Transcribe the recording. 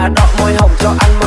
bà đỏ môi hồng cho anh